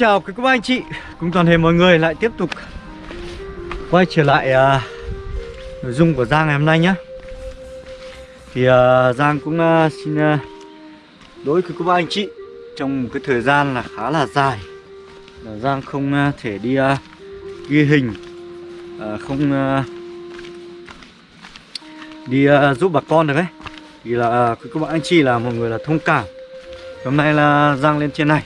chào quý cô bác anh chị. Cùng toàn thể mọi người lại tiếp tục Quay trở lại uh, nội dung của Giang ngày hôm nay nhé Thì uh, Giang cũng uh, xin uh, đối với các cô bác anh chị Trong một cái thời gian là khá là dài. Là Giang không uh, thể đi uh, ghi hình uh, Không uh, đi uh, giúp bà con được ấy. Vì là uh, cô bác anh chị là mọi người là thông cảm. Hôm nay là Giang lên trên này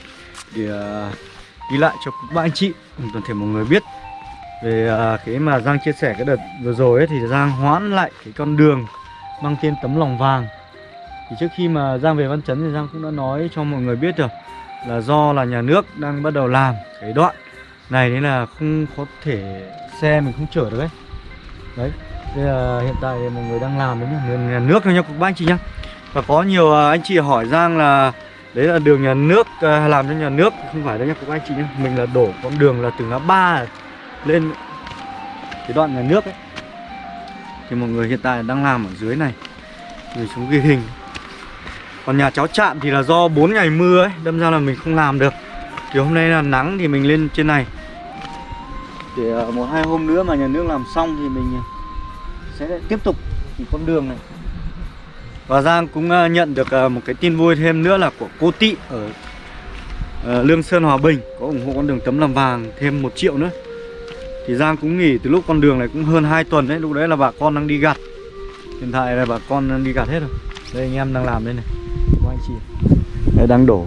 để uh, ghi lại cho các bạn anh chị. Cùng toàn thể mọi người biết về à, cái mà Giang chia sẻ cái đợt vừa rồi ấy, thì Giang hoãn lại cái con đường mang tên tấm lòng vàng. Thì trước khi mà Giang về Văn Chấn thì Giang cũng đã nói cho mọi người biết rồi là do là nhà nước đang bắt đầu làm cái đoạn này nên là không có thể xe mình không chở được ấy. Đấy bây là hiện tại thì mọi người đang làm đấy nhá nhà nước thôi nha các bác anh chị nhá. Và có nhiều à, anh chị hỏi Giang là đấy là đường nhà nước à, làm cho nhà nước, không phải đâu nha các anh chị nhé mình là đổ con đường là từ ngã ba lên cái đoạn nhà nước ấy. Thì mọi người hiện tại đang làm ở dưới này mình xuống ghi hình. Còn nhà cháu chạm thì là do 4 ngày mưa ấy, đâm ra là mình không làm được. Thì hôm nay là nắng thì mình lên trên này. Để à, một hai hôm nữa mà nhà nước làm xong thì mình à, sẽ tiếp tục thì con đường này và Giang cũng ờ, nhận được ờ, một cái tin vui thêm nữa là của cô Tị ở ờ, Lương Sơn, Hòa Bình Có ủng hộ con đường tấm làm vàng thêm một triệu nữa. Thì Giang cũng nghỉ từ lúc con đường này cũng hơn 2 tuần đấy, Lúc đấy là bà con đang đi gặt. Hiện tại là bà con đang đi gặt hết rồi. Đây, anh em đang làm đây này. Có anh chị. Đây, đang đổ.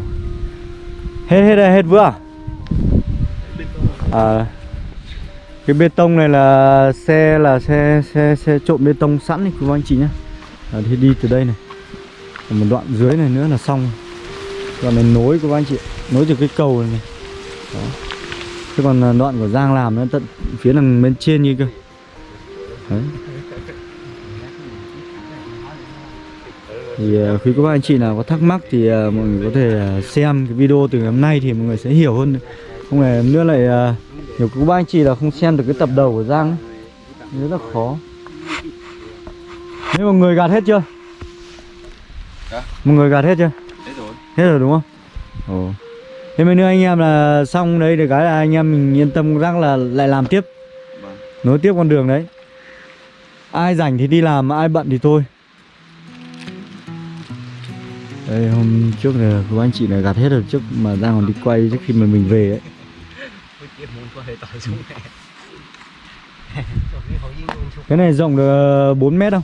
Hết hết đây, hết vừa à? à Cái bê tông này là xe là xe xe xe trộn bê tông sẵn đấy quý anh chị nhé à, thì đi từ đây này Còn một đoạn dưới này nữa là xong đoạn này nối của anh chị nối từ cái cầu này, này. Đó. chứ còn à, đoạn của Giang làm nó tận phía đằng bên trên như cơ Đấy. thì à, khi quý các anh chị nào có thắc mắc thì uh, mọi người có thể uh, xem cái video từ ngày hôm nay thì mọi người sẽ hiểu hơn không phải nữa lại uh, nhiều các anh chị là không xem được cái tập đầu của Giang ấy. rất là khó Thế mọi người gạt hết chưa? Dạ. Mọi người gạt hết chưa? Hết rồi Hết rồi đúng không? Ồ Thế mấy nữa anh em là xong đấy để cái là anh em mình yên tâm rằng là lại làm tiếp Vâng Nối tiếp con đường đấy Ai rảnh thì đi làm, ai bận thì thôi Đây hôm trước là của anh chị này gạt hết rồi trước mà ra còn đi quay trước khi mà mình về ấy Cái này rộng được 4 mét không?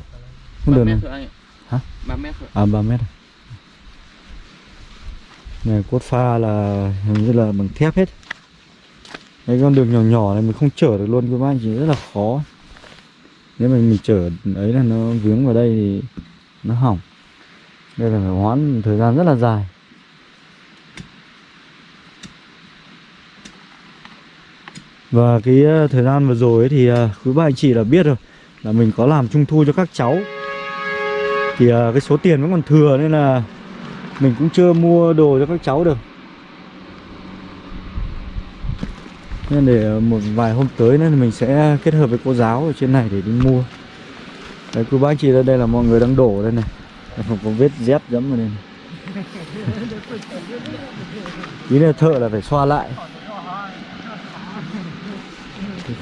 Không đường này Hả? 3 mét thôi À 3 mét à? Này cốt pha là hình như là bằng thép hết. Cái con đường nhỏ nhỏ này mình không chở được luôn các bác anh chị rất là khó. Nếu mà mình chở ấy là nó vướng vào đây thì nó hỏng. Đây là phải hoãn thời gian rất là dài. Và cái ờ, thời gian vừa rồi ấy thì ờ, quý bà anh chị là biết rồi Là mình có làm trung thu cho các cháu thì ờ, cái số tiền vẫn còn thừa nên là Mình cũng chưa mua đồ cho các cháu được. Nên để ờ, một vài hôm tới nữa thì mình sẽ kết hợp với cô giáo ở trên này để đi mua. Đấy cô bác chị đây, đây là mọi người đang đổ đây này. Không có vết dép dẫm vào đây này. ý là thợ là phải xoa lại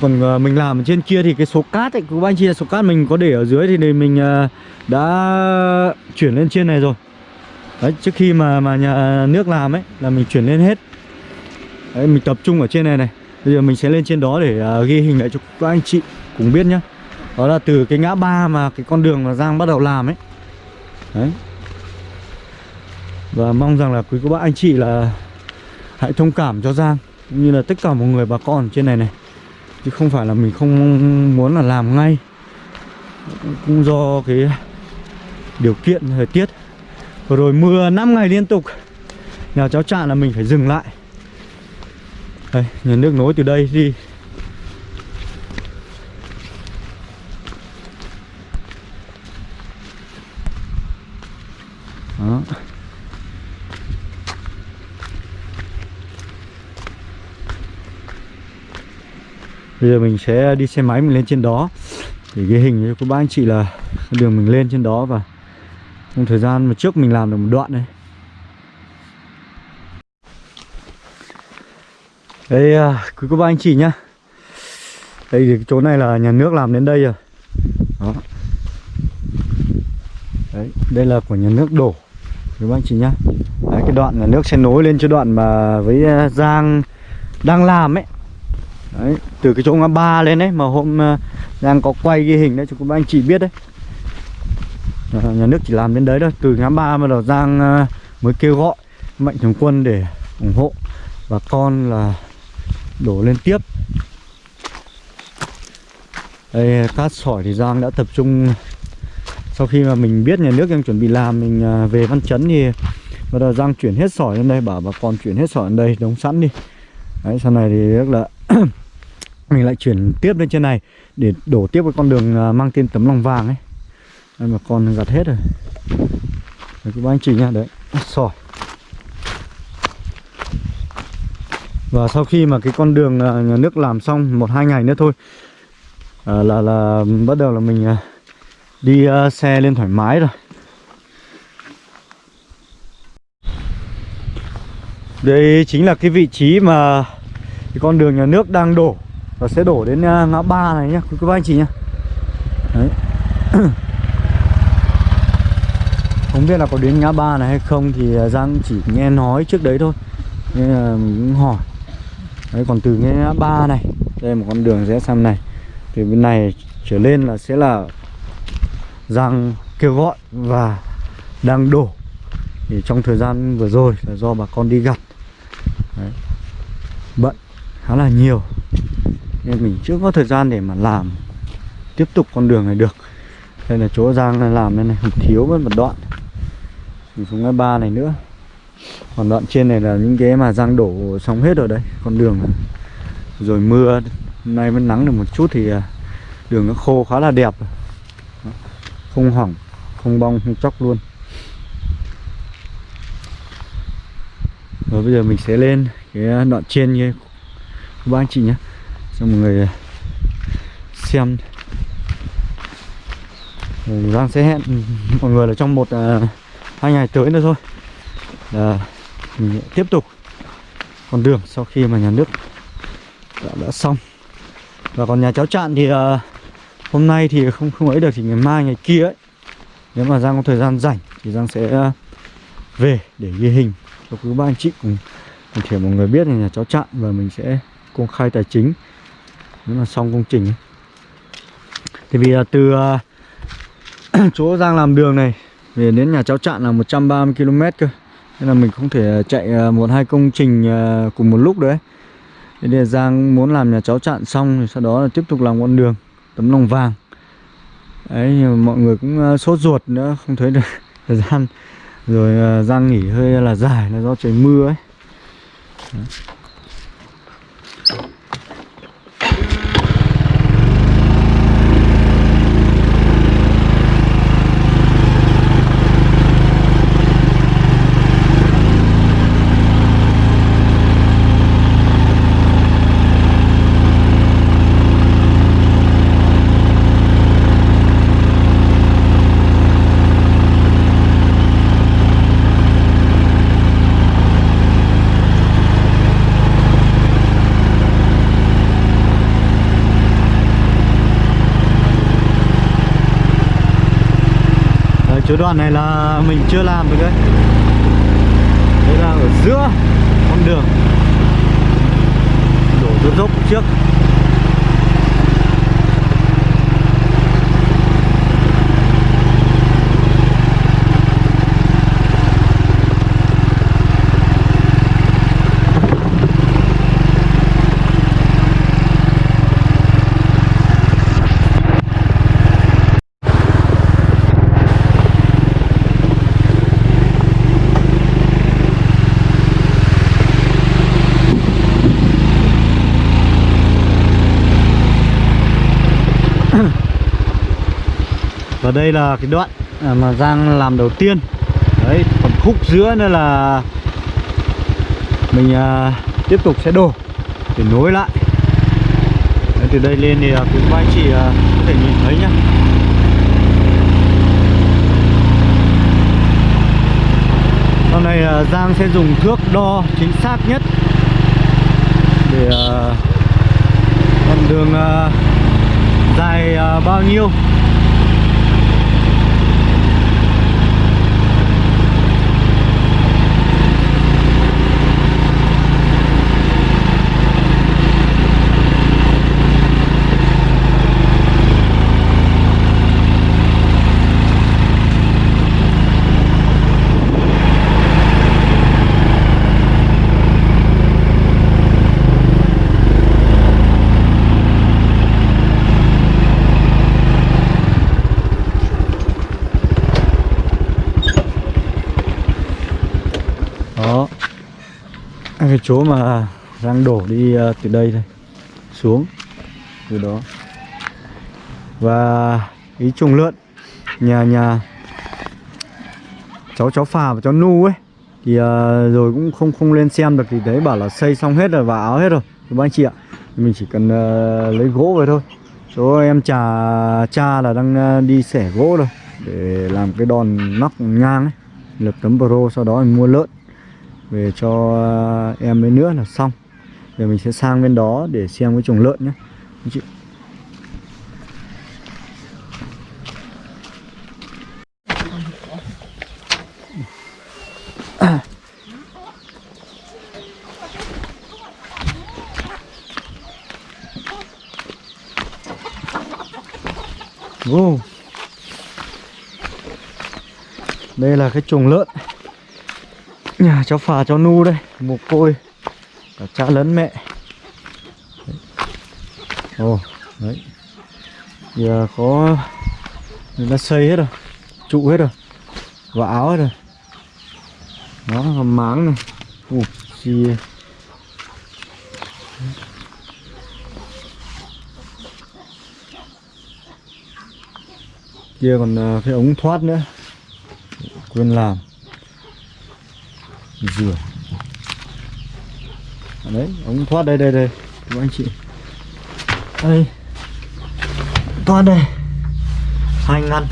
còn ờ, mình làm ở trên kia thì cái số cát ấy, các anh chị là số cát mình có để ở dưới thì mình ờ, đã chuyển lên trên này rồi. Đấy, trước khi mà mà nhà ờ, nước làm ấy là mình chuyển lên hết. Đấy, mình tập trung ở trên này này. Bây giờ mình sẽ lên trên đó để uh, ghi hình lại cho các anh chị cùng biết nhá. Đó là từ cái ngã ba mà cái con đường mà Giang bắt đầu làm ấy. Đấy. Và mong rằng là quý cô bác anh chị là Hãy thông cảm cho Giang Cũng như là tất cả mọi người bà con trên này này chứ không phải là mình không muốn là làm ngay. Cũng do cái điều kiện thời tiết. Vừa rồi mưa 5 ngày liên tục. Nhà cháu chạn là mình phải dừng lại. Đây, nhà nước nối từ đây đi. Đó. Bây giờ mình sẽ đi xe máy mình lên trên đó. Để ghi hình cho các bác anh chị là đường mình lên trên đó và Trong thời gian mà trước mình làm được một đoạn đấy Đây à, quý cô bác anh chị nhá. Đây thì chỗ này là nhà nước làm đến đây rồi. Đó. Đấy, đây là của nhà nước đổ Quý bác anh chị nhá. Đấy, cái đoạn là nước sẽ nối lên cho đoạn mà với à, Giang đang làm ấy. Đấy, từ cái chỗ ngã ba lên đấy mà hôm ờ, đang Giang có quay ghi hình đấy cho các anh chị biết đấy. Ờ, nhà nước chỉ làm đến đấy thôi Từ ngã ba mà đầu Giang ờ, mới kêu gọi mạnh thường quân để ủng hộ bà con là đổ lên tiếp. Đây cát sỏi thì Giang đã tập trung. Sau khi mà mình biết nhà nước đang chuẩn bị làm mình về Văn Chấn thì bắt đầu Giang chuyển hết sỏi lên đây bảo bà con chuyển hết sỏi lên đây đóng sẵn đi. Đấy sau này thì rất là mình lại chuyển tiếp lên trên này để đổ tiếp cái con đường à, mang tên tấm lòng vàng ấy. Đây mà con gặt hết rồi. Đấy các anh chị nha đấy. Sỏi Và sau khi mà cái con đường à, nhà nước làm xong một hai ngày nữa thôi à, là là bắt đầu là mình à, đi uh, xe lên thoải mái rồi. Đây chính là cái vị trí mà cái con đường nhà nước đang đổ và sẽ đổ đến à, ngã ba này nhá, quý cô bác anh chị nhá. Đấy. Không biết là có đến ngã ba này hay không thì à, Giang chỉ nghe nói trước đấy thôi. Nên là mình cũng hỏi Đấy, còn từ ngã ba này đây một con đường rẽ sang này từ bên này trở lên là sẽ là Giang kêu gọi và đang đổ thì trong thời gian vừa rồi là do bà con đi gặt Đấy. bận khá là nhiều nên mình chưa có thời gian để mà làm tiếp tục con đường này được. Đây là chỗ Giang làm đây này thiếu mất một đoạn. Mình xuống cái ba này nữa. Còn đoạn trên này là những cái mà Giang đổ xong hết rồi đấy, con đường này. rồi mưa, hôm nay vẫn nắng được một chút thì à, đường nó khô khá là đẹp. Không hỏng, không bong, không chóc luôn. Rồi bây giờ mình sẽ lên cái đoạn trên như các anh chị nhé cho mọi người ờ, xem. Ờ, Giang sẽ hẹn mọi người là trong một à, hai ngày tới nữa thôi. Là mình tiếp tục con đường sau khi mà nhà nước đã, đã xong. Và còn nhà cháu chạn thì uh, hôm nay thì không không ấy được thì ngày mai ngày kia ấy. Nếu mà Giang có thời gian rảnh thì Giang sẽ uh, về để ghi hình cho quý ba anh chị cùng cùng thể mọi người biết là nhà cháu chạn và mình sẽ công khai tài chính nếu mà xong công trình ấy. thì vì là từ ờ, chỗ Giang làm đường này, về đến nhà cháu chạn là 130 km cơ. Nên là mình không thể ờ, chạy ờ, một hai công trình cùng một lúc đấy. Thế nên Giang muốn làm nhà cháu chặn xong thì sau đó là tiếp tục làm con đường, tấm lòng vàng. Đấy, nhưng mọi người cũng sốt ruột nữa, không thấy được thời gian Rồi Giang nghỉ hơi là dài, là do trời mưa ấy. Đấy. Chỗ đoạn này là mình chưa làm được đấy. Đây là ở giữa con đường. Đổ dốc dốc trước. Đây là cái đoạn à, mà Giang làm đầu tiên. Đấy, còn khúc giữa nữa là Mình à, tiếp tục sẽ đổ Để nối lại. Đấy, Từ đây lên thì à, quý anh chị à, có thể nhìn thấy nhá. Sau này à, Giang sẽ dùng thước đo chính xác nhất để uh, con đường uh, dài uh, bao nhiêu. À, cái chỗ mà đang đổ đi à, từ đây thôi xuống từ đó. Và ý trùng lượn nhà nhà cháu cháu phà và cháu nu ấy thì uh, rồi cũng không không lên xem được thì đấy bảo là xây xong hết rồi và áo hết rồi. Các anh chị ạ mình chỉ cần uh, lấy gỗ về thôi. Chỗ em trà cha là đang uh, đi xẻ gỗ rồi để làm cái đòn nóc ngang ấy lập tấm pro sau đó mình mua lợn về cho à, em bên nữa là xong. Rồi mình sẽ sang bên đó để xem cái chuồng lợn nhé. Anh chị. Wow. Đây là cái chuồng lợn. Nhà cháu phà, cháu nu đây, Mồ côi, Cả cha lẫn mẹ. Ồ, Đấy. Giờ có, Người ta xây hết rồi, Trụ hết rồi Và áo hết rồi. Đó, hầm máng này. Ủa gì Kia còn à, cái ống thoát nữa. Quên làm dừa. À, đấy ống thoát đây đây đây các anh chị. Đây. Thoát đây. Hai ngăn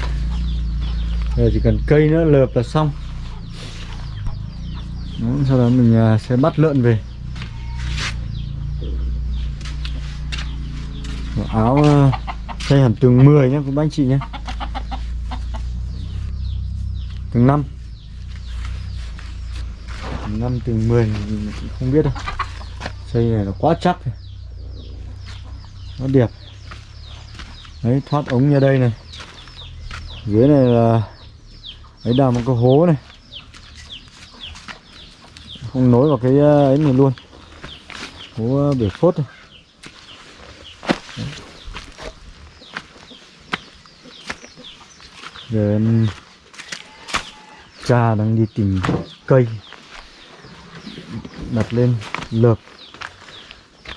giờ chỉ cần cây nữa lợp là xong. Đó, sau đó mình à, sẽ bắt lợn về. Và áo à, xây hẳn tường 10 nhé các anh chị nhé tường 5 năm từ 10 mình không biết đâu. Xây này nó quá chắc rồi. nó đẹp. Đấy, thoát ống ra đây này. Dưới này là, ấy đào một cái hố này. Không nối vào cái ờ, ấy này luôn. Hố ờ, bể phốt này. Đấy. giờ em, cha đang đi tìm cây đặt lên lợp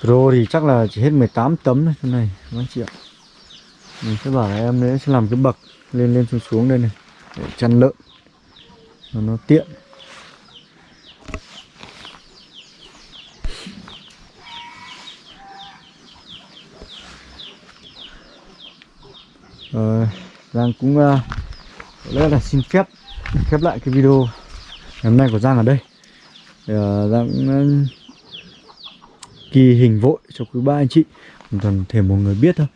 Pro thì chắc là chỉ hết 18 tấm thôi này các anh chị ạ? Ừ, Mình sẽ bảo là em đấy sẽ làm cái bậc lên lên xuống xuống đây này Để chăn lợn Nó, nó tiện. Ờ, Giang cũng uh, lẽ là xin phép khép lại cái video ngày hôm nay của Giang ở đây thì, kỳ Giang cũng ờ, ghi hình vội cho quý ba anh chị. Toàn thể một người biết thôi.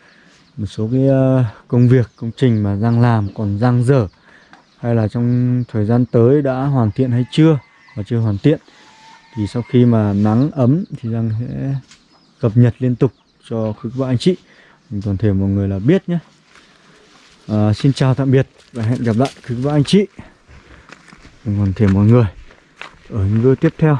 Một số cái ờ, công việc công trình mà Giang làm còn Giang dở hay là trong thời gian tới đã hoàn thiện hay chưa và chưa hoàn thiện thì sau khi mà nắng ấm thì Giang sẽ cập nhật liên tục cho quý ba anh chị. Toàn thể mọi người là biết nhé. À, xin chào tạm biệt và hẹn gặp lại quý ba anh chị. Toàn thể mọi người ở những tiếp theo.